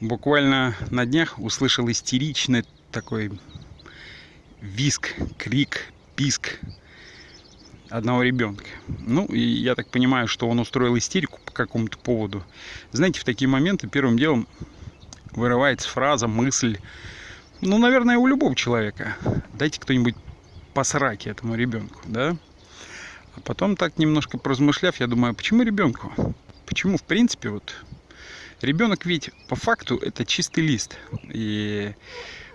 Буквально на днях услышал истеричный такой виск, крик, писк одного ребенка. Ну, и я так понимаю, что он устроил истерику по какому-то поводу. Знаете, в такие моменты первым делом вырывается фраза, мысль, ну, наверное, у любого человека. Дайте кто-нибудь по сраке этому ребенку, да? А потом так немножко поразмышляв, я думаю, а почему ребенку? Почему, в принципе, вот Ребенок ведь по факту это чистый лист. И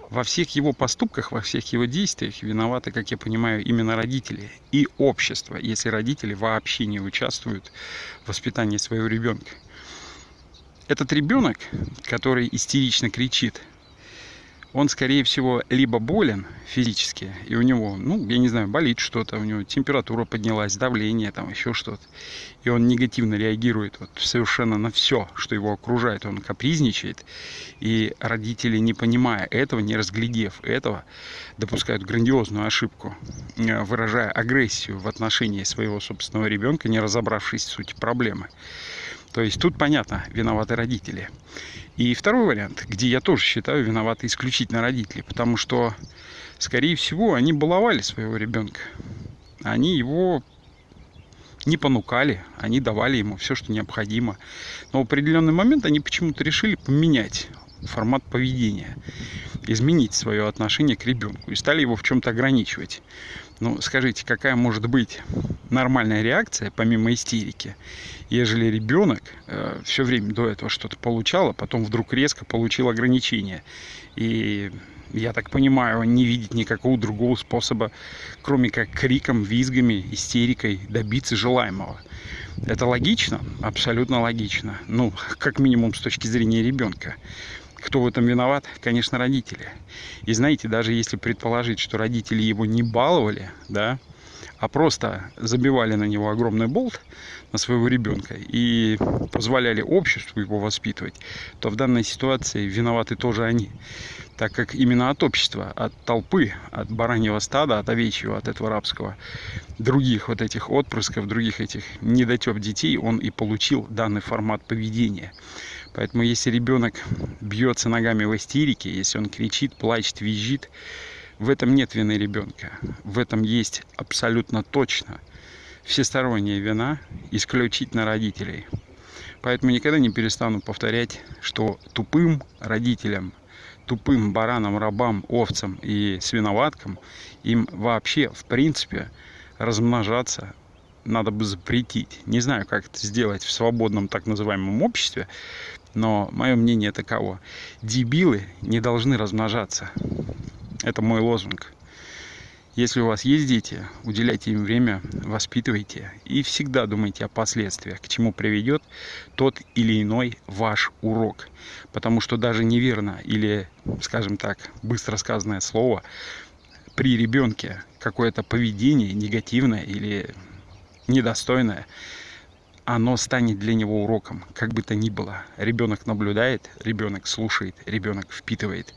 во всех его поступках, во всех его действиях виноваты, как я понимаю, именно родители и общество, если родители вообще не участвуют в воспитании своего ребенка. Этот ребенок, который истерично кричит, он, скорее всего, либо болен физически, и у него, ну, я не знаю, болит что-то, у него температура поднялась, давление, там еще что-то, и он негативно реагирует вот совершенно на все, что его окружает, он капризничает, и родители, не понимая этого, не разглядев этого, допускают грандиозную ошибку, э, выражая агрессию в отношении своего собственного ребенка, не разобравшись в сути проблемы. То есть тут понятно, виноваты родители. И второй вариант, где я тоже считаю виноваты исключительно родители, потому что, скорее всего, они баловали своего ребенка. Они его не понукали, они давали ему все, что необходимо. Но в определенный момент они почему-то решили поменять формат поведения, изменить свое отношение к ребенку и стали его в чем-то ограничивать. Ну, скажите, какая может быть нормальная реакция, помимо истерики, ежели ребенок э, все время до этого что-то получал, а потом вдруг резко получил ограничения. И я так понимаю, не видит никакого другого способа, кроме как криком, визгами, истерикой добиться желаемого. Это логично? Абсолютно логично. Ну, как минимум с точки зрения ребенка. Кто в этом виноват? Конечно, родители. И знаете, даже если предположить, что родители его не баловали, да, а просто забивали на него огромный болт, на своего ребенка, и позволяли обществу его воспитывать, то в данной ситуации виноваты тоже они. Так как именно от общества, от толпы, от бараньего стада, от овечьего, от этого рабского, других вот этих отпрысков, других этих недотеп детей, он и получил данный формат поведения. Поэтому если ребенок бьется ногами в истерике, если он кричит, плачет, визжит, в этом нет вины ребенка. В этом есть абсолютно точно всесторонняя вина исключительно родителей. Поэтому никогда не перестану повторять, что тупым родителям, тупым баранам, рабам, овцам и свиноваткам им вообще, в принципе, размножаться надо бы запретить. Не знаю, как это сделать в свободном так называемом обществе, но мое мнение таково. Дебилы не должны размножаться. Это мой лозунг. Если у вас есть дети, уделяйте им время, воспитывайте и всегда думайте о последствиях, к чему приведет тот или иной ваш урок. Потому что даже неверно или, скажем так, быстро сказанное слово при ребенке какое-то поведение негативное или недостойное, оно станет для него уроком, как бы то ни было. Ребенок наблюдает, ребенок слушает, ребенок впитывает.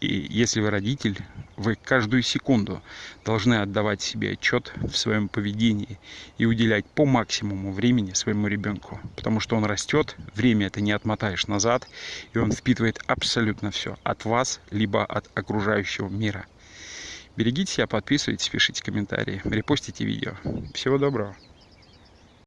И если вы родитель, вы каждую секунду должны отдавать себе отчет в своем поведении и уделять по максимуму времени своему ребенку. Потому что он растет, время это не отмотаешь назад, и он впитывает абсолютно все от вас, либо от окружающего мира. Берегите себя, подписывайтесь, пишите комментарии, репостите видео. Всего доброго.